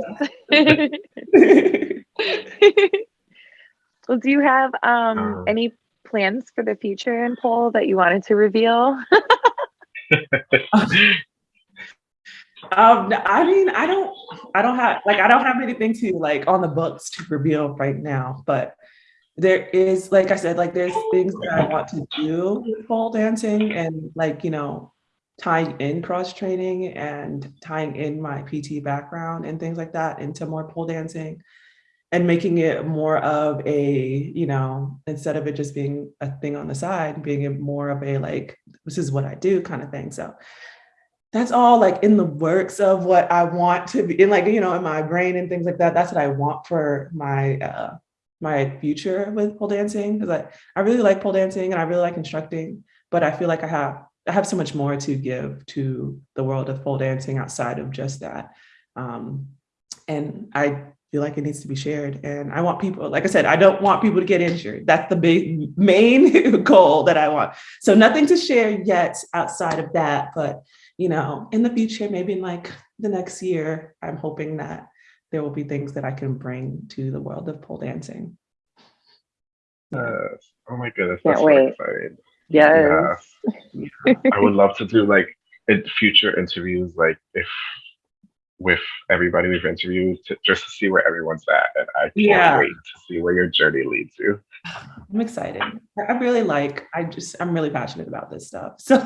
well, do you have um, um any plans for the future in pole that you wanted to reveal? um, I mean, I don't, I don't have like, I don't have anything to like on the books to reveal right now, but there is, like I said, like there's things that I want to do with pole dancing and like, you know, tying in cross training and tying in my PT background and things like that into more pole dancing and making it more of a, you know, instead of it just being a thing on the side, being more of a like, this is what I do kind of thing. So that's all like in the works of what I want to be in like, you know, in my brain and things like that. That's what I want for my uh my future with pole dancing because I, I really like pole dancing and I really like instructing, but I feel like I have I have so much more to give to the world of pole dancing outside of just that. Um, and I feel like it needs to be shared. And I want people, like I said, I don't want people to get injured. That's the big main goal that I want. So nothing to share yet outside of that, but you know, in the future, maybe in like the next year, I'm hoping that there will be things that I can bring to the world of pole dancing. Uh, oh my goodness, Can't that's so wait. exciting. Yes. Yeah. I would love to do like in future interviews, like if with everybody we've interviewed, to, just to see where everyone's at, and I can't Yeah. wait to see where your journey leads you. I'm excited. I really like, I just, I'm really passionate about this stuff. So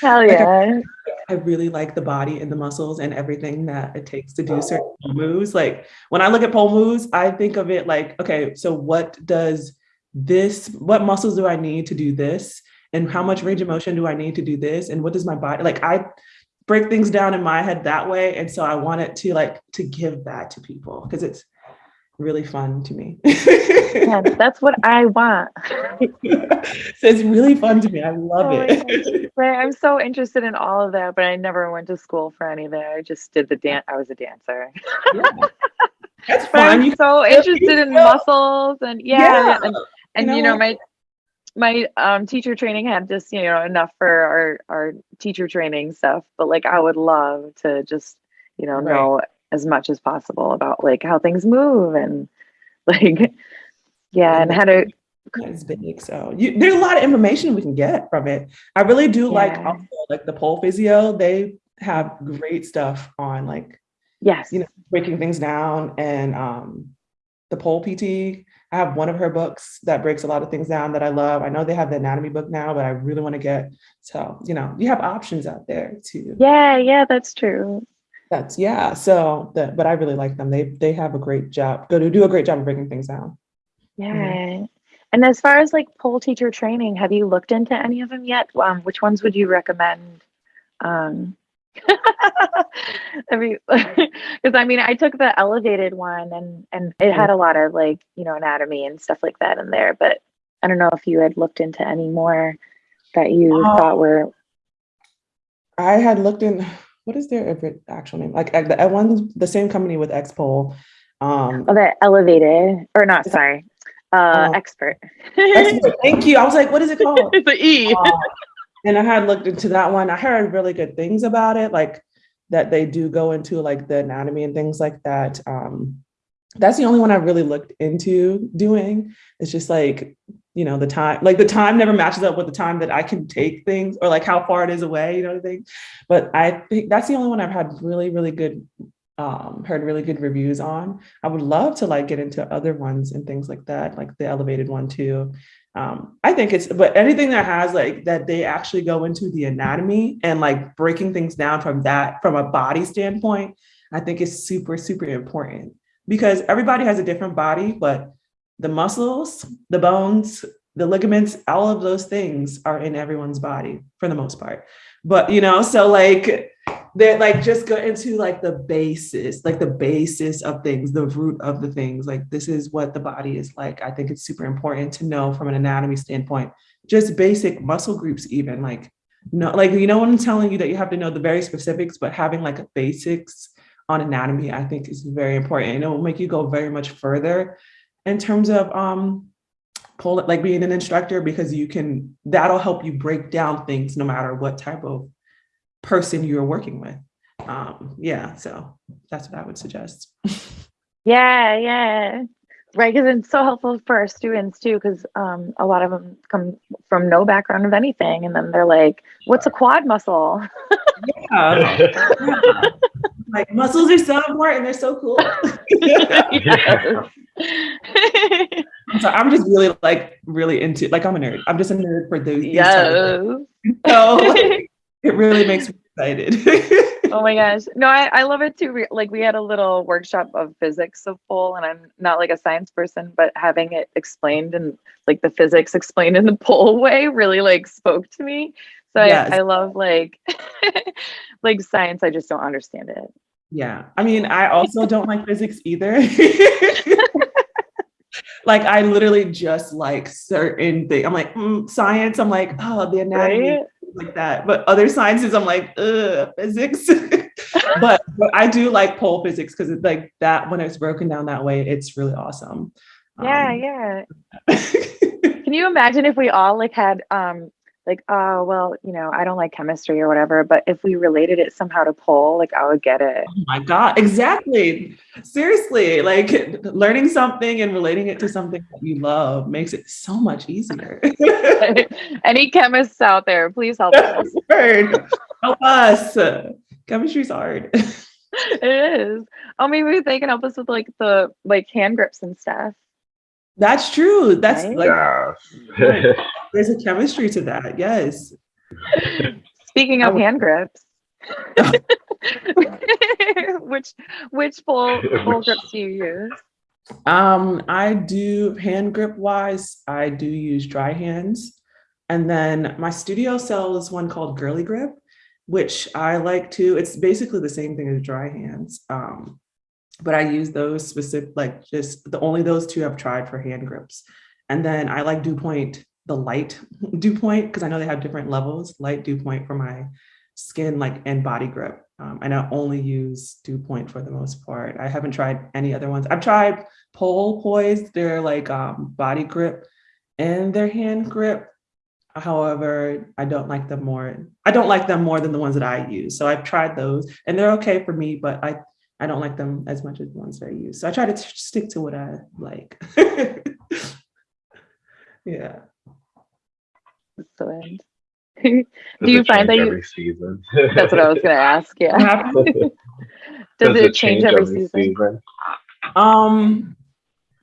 Hell yeah. I really like the body and the muscles and everything that it takes to do oh. certain pole moves. Like when I look at pole moves, I think of it like, okay, so what does this, what muscles do I need to do this? And how much range of motion do I need to do this? And what does my body, like I break things down in my head that way. And so I wanted to like, to give that to people because it's really fun to me. Yeah, that's what I want. so it's really fun to me. I love Oh it. Right, I'm so interested in all of that, but I never went to school for any of that. I just did the dance. I was a dancer. Yeah. That's I'm fun. You so interested in muscles and yeah, Yeah, and, and know you know my my um teacher training had just you know enough for our our teacher training stuff, but like I would love to just you know Right. know as much as possible about like how things move and like yeah and how to It's big. So you, there's a lot of information we can get from it. I really do like also like the pole physio. They have great stuff on like yes You know, breaking things down and um the pole PT. I have one of her books that breaks a lot of things down that I love. I know they have the anatomy book now, but I really want to get so you know you have options out there too. yeah yeah that's true That's yeah. So the, but I really like them. They they have a great job. Go to do a great job of breaking things down. Yeah. And as far as like pole teacher training, have you looked into any of them yet? Um, which ones would you recommend? Um, I mean, because I mean, I took the elevated one and and it had a lot of like you know anatomy and stuff like that in there, but I don't know if you had looked into any more that you Uh, thought were I had looked in what is their ever- actual name? Like the uh, one's the same company with Xpole. Um, oh, the elevated or not? Sorry, uh, Oh. expert. Xpole, thank you. I was like, what is it called? the E. Uh, and I had looked into that one. I heard really good things about it, like that they do go into like the anatomy and things like that. Um, that's the only one I really looked into doing. It's just like, you know, the time, like the time never matches up with the time that I can take things or like how far it is away, you know what I think? But I think that's the only one I've had really, really good, um, heard really good reviews on. I would love to like get into other ones and things like that, like the elevated one too um i think it's but anything that has like that they actually go into the anatomy and like breaking things down from that from a body standpoint i think is super super important because everybody has a different body but the muscles the bones the ligaments all of those things are in everyone's body for the most part. But you know so like they're like just go into like the basis like the basis of things the root of the things. Like this is what the body is like. I think it's super important to know from an anatomy standpoint just basic muscle groups even like no like you know when i'm telling you that you have to know the very specifics but having like basics on anatomy i think is very important and it will make you go very much further in terms of um pull it like being an instructor because you can that'll help you break down things no matter what type of person you're working with. Um, yeah, so that's what I would suggest. Yeah, yeah. Right, because it's so helpful for our students too, because um, a lot of them come from no background of anything, and then they're like, "What's a quad muscle?" Yeah. like muscles are so important, they're so cool. Yes. I'm, just really like really into like I'm a nerd. I'm just a nerd for those. yes. So like, it really makes me excited. oh my gosh. No, I, I love it too. Like we had a little workshop of physics of pole and I'm not like a science person, but having it explained and like the physics explained in the pole way really like spoke to me. So Yes. I, I love like like science. I just don't understand it. Yeah. I mean, I also don't like physics either. like I literally just like certain things. I'm like, mm, science, I'm like, oh, the anatomy, Right? like that. But other sciences, I'm like, ugh, physics. but but I do like pole physics because it's like that when it's broken down that way, it's really awesome. Yeah, Um, yeah. Can you imagine if we all like had um like oh well you know I don't like chemistry or whatever, but if we related it somehow to pole, like I would get it. Oh my God, exactly. Seriously, like learning something and relating it to something that you love makes it so much easier. Any chemists out there, please help us. Help us. Chemistry's hard. it is. Oh, maybe they can help us with like the like hand grips and stuff. That's true. That's Right? like Yeah. there's a chemistry to that. Yes. Speaking of hand grips, which which pole pole Which- grips do you use? Um, I do hand grip wise, I do use dry hands. And then my studio sells one called Girly Grip, which I like to, It's basically the same thing as dry hands. Um, but I use those specific, like just the only those two I've tried for hand grips. And then I like Dew Point, the light Dew Point, because I know they have different levels, light Dew Point for my skin like and body grip. Um, and I only use Dew Point for the most part. I haven't tried any other ones. I've tried Pole Poise, their like um, body grip and their hand grip. However, I don't like them more. I don't like them more than the ones that I use. So I've tried those and they're okay for me, but I I don't like them as much as the ones that I use. So I try to stick to what I like. yeah. Excellent. Does Do you find that you- every season? That's what I was gonna ask. Yeah. happened? Does, it change, every season? Um,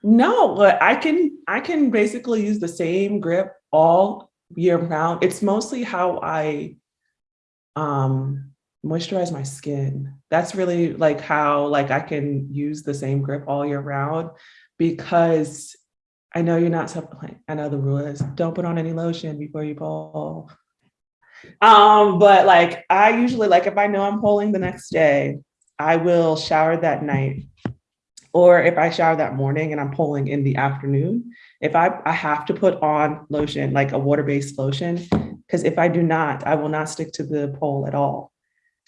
no, but I can I can basically use the same grip all year round. It's mostly how I um moisturize my skin. That's really like how like I can use the same grip all year round because I know you're not I know the rule is don't put on any lotion before you pull. Um, but like I usually like if I know I'm pulling the next day, I will shower that night or if I shower that morning and I'm pulling in the afternoon, if I, I have to put on lotion, like a water-based lotion, because if I do not, I will not stick to the pole at all.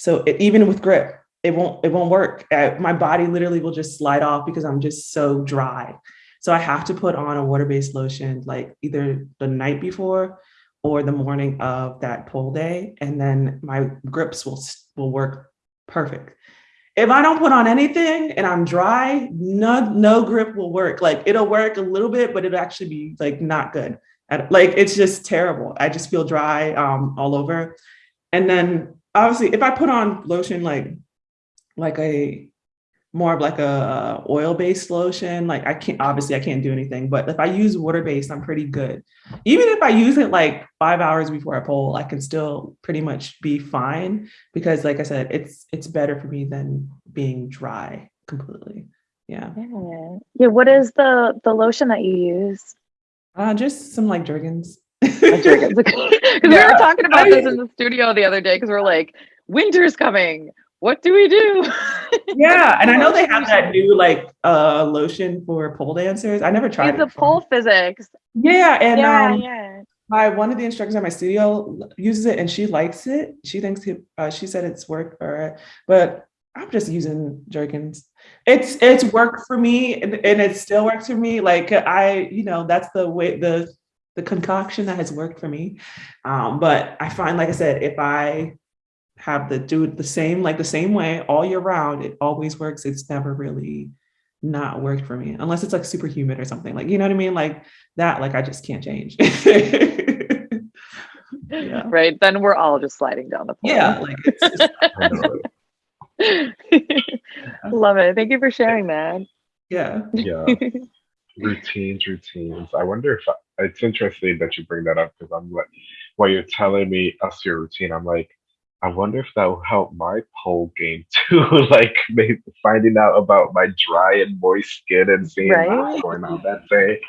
So it, even with grip, it won't, it won't work. Uh, my body literally will just slide off because I'm just so dry. So I have to put on a water-based lotion, like either the night before or the morning of that pull day. And then my grips will, will work perfect if I don't put on anything and I'm dry, no, no grip will work. Like it'll work a little bit, but it'll actually be like not good. Like it's just terrible. I just feel dry um, all over. And then obviously, if I put on lotion like like a more of like a oil based lotion, like I can't obviously I can't do anything. But if I use water based, I'm pretty good. Even if I use it like five hours before I pull, I can still pretty much be fine because like I said, it's it's better for me than being dry completely. Yeah. Yeah. Yeah. What is the the lotion that you use? Uh, just some like Jergens. Jergens. We were talking about I- this in the studio the other day because we're like, winter's coming. What do we do? yeah, and I know they have that new like uh lotion for pole dancers. I never tried It's it. a pole physics. Yeah, and yeah, um, yeah. my one of the instructors at my studio uses it and she likes it. She thinks it, uh, she said it's worked for her, but I'm just using Jergens. It's it's worked for me and, and it still works for me. Like I, you know, that's the way the the concoction that has worked for me. Um, but I find, like I said, if I have to do it the same, like the same way all year round, it always works. It's never really not worked for me unless it's like super humid or something like you know what I mean like that like I just can't change yeah. Right. Then we're all just sliding down the pole. yeah like it's just, I know it. Love it. Thank you for sharing that. yeah Yeah. routines, routines. I wonder if I, it's interesting that you bring that up because I'm like, while you're telling me us your routine, I'm like, I wonder if that will help my pole game too. like maybe finding out about my dry and moist skin and seeing Right. what's going on that day.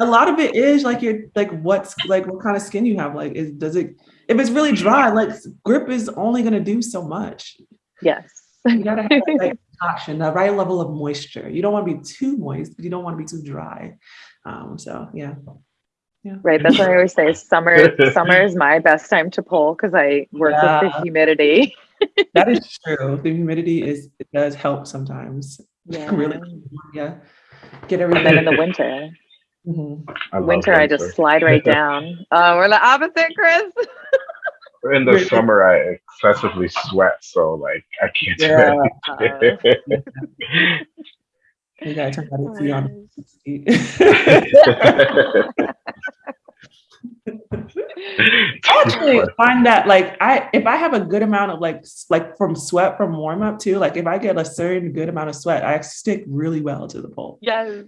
a lot of it is like you're like what's like what kind of skin you have like is does it if it's really dry like grip is only going to do so much Yes. you gotta have like, concoction the right level of moisture you don't want to be too moist but you don't want to be too dry um so yeah yeah Right. That's what I always say. Summer, summer is my best time to pull because I work with the humidity. that is true the humidity is it does help sometimes Yeah. really yeah get And then everything in the winter, Mhm. I love winter, I just slide right down. Uh, we're the opposite, Chris. In the summer, I excessively sweat, so like I can't do Yeah. anything. you gotta turn that AC on actually find that like I if I have a good amount of like like from sweat from warm up too, like if I get a certain good amount of sweat, I stick really well to the pole. yes.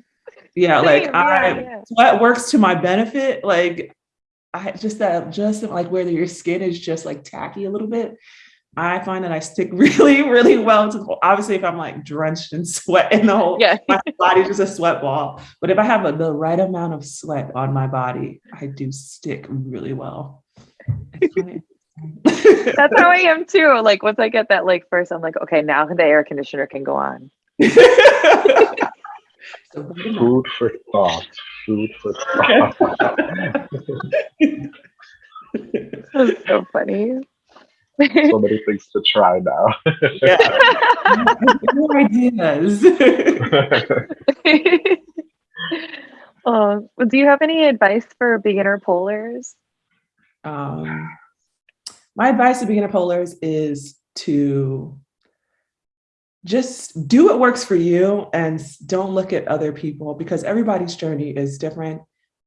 Yeah, like Same, I yeah, yeah. sweat works to my benefit. Like I just that just like whether your skin is just like tacky a little bit. I find that I stick really, really well to the pole. Obviously, if I'm like drenched in sweat in the whole Yeah. my body's just a sweat ball. But if I have a, the right amount of sweat on my body, I do stick really well. That's how I am too. Like once I get that like first, I'm like, okay, now the air conditioner can go on. So. Food for thought. Food for thought. That's so funny. so many things to try now. More ideas. oh, do you have any advice for beginner pollers? um, my advice to beginner polars is to just do what works for you and don't look at other people because everybody's journey is different.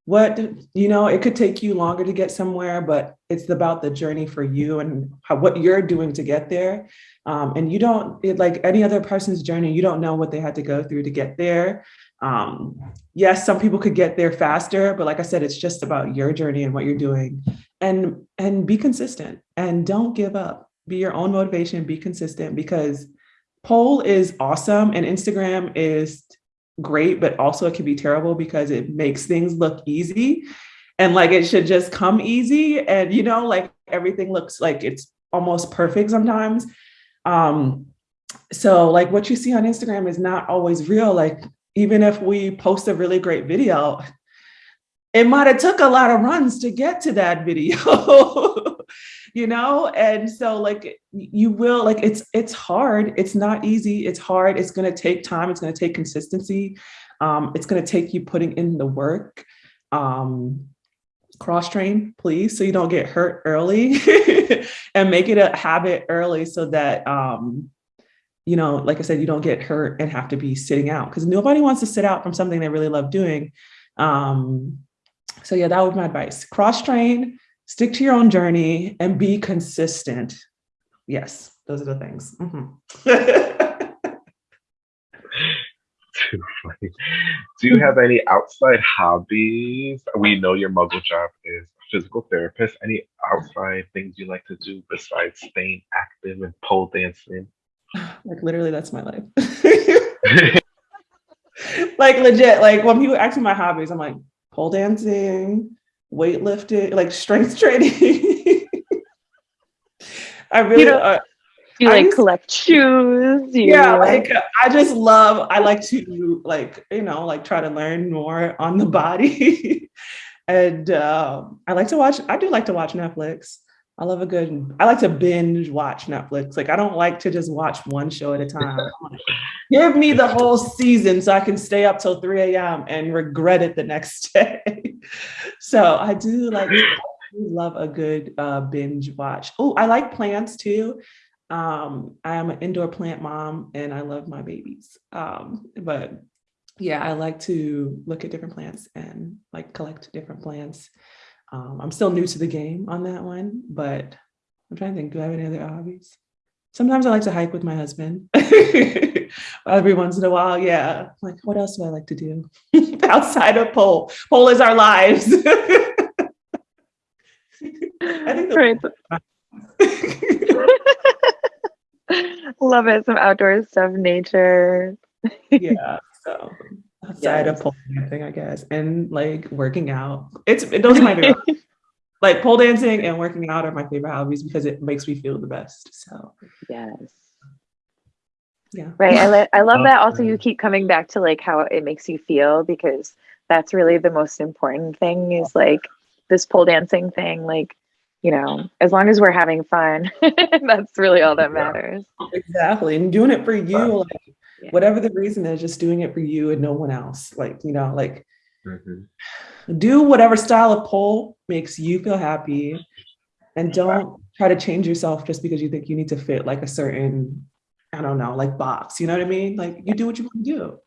What, you know, it could take you longer to get somewhere, but it's about the journey for you and how, what you're doing to get there. Um, and you don't, it, like any other person's journey, you don't know what they had to go through to get there. Um, yes, some people could get there faster, but like I said, it's just about your journey and what you're doing and and be consistent and don't give up be your own motivation be consistent because pole is awesome and instagram is great but also it can be terrible because it makes things look easy. And like it should just come easy and you know like everything looks like it's almost perfect sometimes. Um so like what you see on instagram is not always real. Like even if we post a really great video it might have took a lot of runs to get to that video you know? And so like you will like it's it's hard. It's not easy. It's hard. It's going to take time. It's going to take consistency. Um, it's going to take you putting in the work. Um, cross train please so you don't get hurt early and make it a habit early so that um, you know like i said you don't get hurt and have to be sitting out because nobody wants to sit out from something they really love doing. Um, so yeah, that would be my advice. Cross train, stick to your own journey, and be consistent. Yes, those are the things. Mhm. Too funny. Do you have any outside hobbies? We know your muggle job is physical therapist. Any outside things you like to do besides staying active and pole dancing? like literally, that's my life. like legit, like when people ask me my hobbies, I'm like pole dancing, weightlifting, like strength training. I really, don't- uh, you I like used- collect shoes? You, yeah like i just love i like to like you know like try to learn more on the body and um i like to watch i do like to watch netflix i love a good i like to binge watch netflix like i don't like to just watch one show at a time give me the whole season so i can stay up till 3 a.m and regret it the next day so i do like I do love a good uh, binge watch oh i like plants too um, I am an indoor plant mom and I love my babies. Um, but yeah, I like to look at different plants and like collect different plants. Um, I'm still new to the game on that one, but I'm trying to think, do I have any other hobbies? Sometimes I like to hike with my husband. Every once in a while, yeah. Like, what else do I like to do outside of pole? Pole is our lives. I think Right. Love it. Some outdoor stuff, nature. yeah. So outside Yes. of pole dancing, I guess, and like working out. It's those are my favorite. Like pole dancing and working out are my favorite hobbies because it makes me feel the best. So Yes. yeah. Right. I, li- I love that also you keep coming back to like how it makes you feel because that's really the most important thing is like this pole dancing thing. Like, you know, as long as we're having fun, that's really all that matters. Exactly. And doing it for you, like Yeah. whatever the reason is, just doing it for you and no one else. Like, you know, like Mhm. Do whatever style of pole makes you feel happy and don't try to change yourself just because you think you need to fit like a certain i don't know like box you know what i mean like you do what you want to do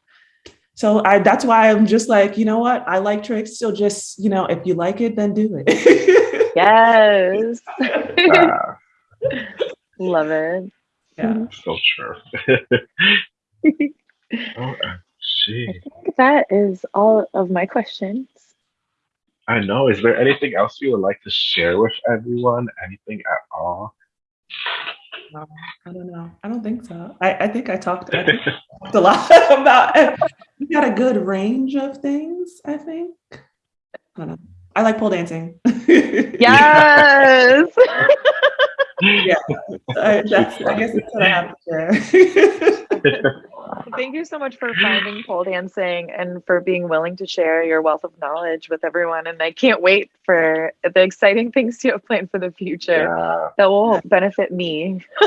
so i that's why i'm just like you know what i like tricks so just you know if you like it then do it Yes. Love it. yeah mm-hmm. so true. oh, gee. I think that is all of my questions. I know. Is there anything else you would like to share with everyone? Anything at all? Um, i don't know i don't think so i, I think i talked, I think I talked a lot about we got a good range of things i think i don't know i like pole dancing Yes. I, that's, I guess that's what I have to share. Thank you so much for finding pole dancing and for being willing to share your wealth of knowledge with everyone. And I can't wait for the exciting things you have planned for the future Yeah. that will benefit me.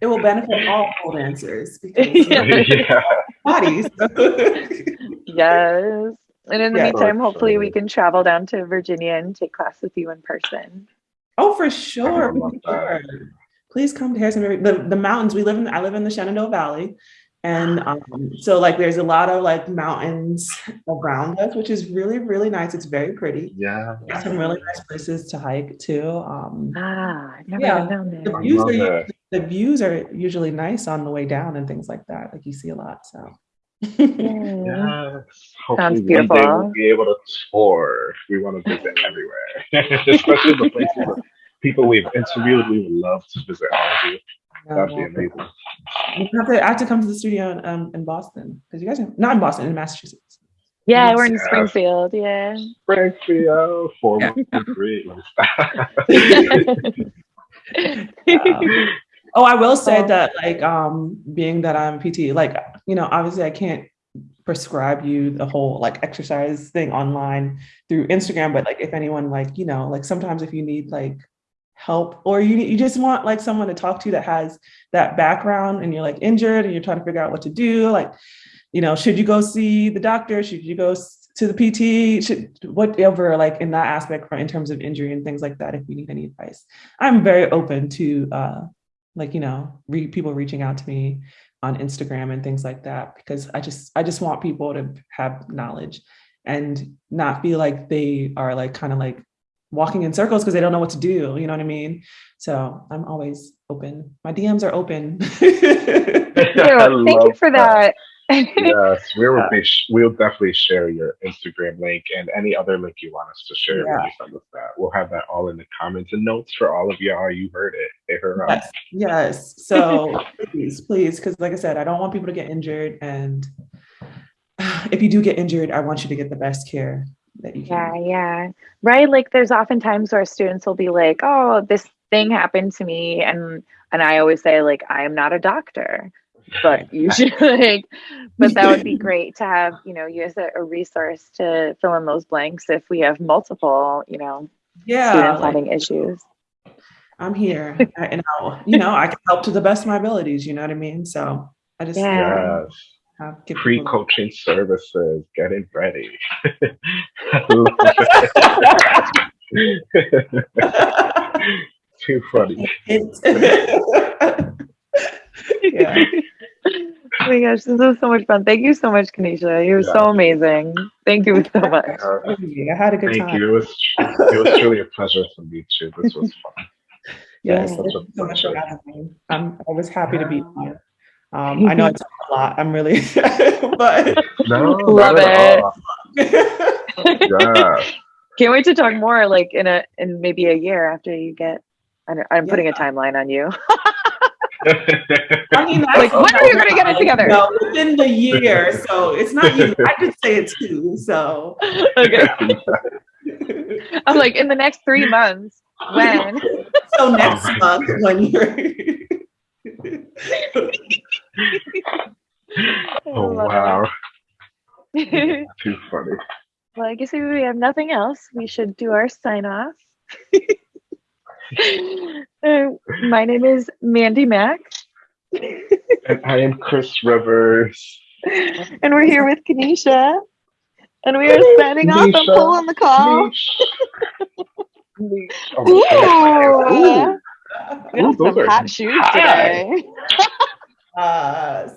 it will benefit all pole dancers because Yeah. yeah. bodies. Yes. And in the Yeah. meantime, hopefully we can travel down to Virginia and take class with you in person. oh, for sure. For sure. Please come to Harrison. The, the mountains we live in. I live in the Shenandoah Valley. And um, so like there's a lot of like mountains around us, which is really, really nice. It's very pretty. Yeah. There's some really nice places to hike too. Um, Ah, I've never Yeah. been down the there. I views are usually, the views are usually nice on the way down and things like that. Like you see a lot. So Yay. Sounds Hopefully one day beautiful. we'll be able to tour. We want to visit everywhere, especially the places that people we've interviewed. We would love to visit all of you. That'd be amazing. You have to, I have to come to the studio in, um, in Boston because you guys are not in Boston, in Massachusetts. Yeah, we're in Springfield. Yeah. Springfield, four three. Let me stop. Um, oh, I will say Oh. that, like, um, being that I'm PT, like, you know, obviously I can't prescribe you the whole like exercise thing online through Instagram, but like, if anyone like, you know, like sometimes if you need like help or you you just want like someone to talk to that has that background and you're like injured and you're trying to figure out what to do, like, you know, should you go see the doctor? Should you go to the PT? Should whatever, like in that aspect, in terms of injury and things like that. If you need any advice, I'm very open to, uh, like you know, re- people reaching out to me on Instagram and things like that because I just I just want people to have knowledge and not feel like they are like kind of like walking in circles because they don't know what to do. You know what I mean? So I'm always open. My DMs are open. Thank you. Thank you for that. yes, we will be. We'll definitely share your Instagram link and any other link you want us to share Yeah. you send us that. We'll have that all in the comments and notes for all of y'all. You heard it. Hit her up. Yes, yes. So please, please, because like I said, I don't want people to get injured. And if you do get injured, I want you to get the best care that you Yeah, can. yeah. Right. Like there's often times where students will be like, oh, this thing happened to me. And and I always say, like, I am not a doctor. But you should like but that would be great to have, you know, you as a, a resource to fill in those blanks if we have multiple, you know, Yeah, students like, having issues. I'm here, I- and I'll, you know, I can help to the best of my abilities. You know what I mean? So I just Yeah. Yes. Have give Pre people- coaching services. Getting ready. Too funny. It's- yeah. Oh my gosh, this was so much fun. Thank you so much, Kanisha. You were so amazing. Thank you so much. Uh, I had a good time. Thank time. you. It was it was truly a pleasure to meet you. This was fun. Yes, Such a you so much for having me. I'm, always happy to be here. Um, I know it's a lot. I'm really, but No, Love it. Yeah. Can't wait to talk more like in a in maybe a year after you get I don't, I'm putting a timeline on you. I mean, Like, that's- when are you gonna get it together? No, within the year. So it's not you. I just say it too. So okay. I'm like in the next three months. When? so next my month when you're oh wow. Too funny. well, I guess if we have nothing else, we should do our sign off. Uh, my name is Mandy Mack, And I am Chris Rivers. and we're here with Kanisha, and we are signing off and Kanisha. pull the call. Leash. Oh. Ooh. Ooh. We have Ooh, those some are hot shoes high. today. Uh,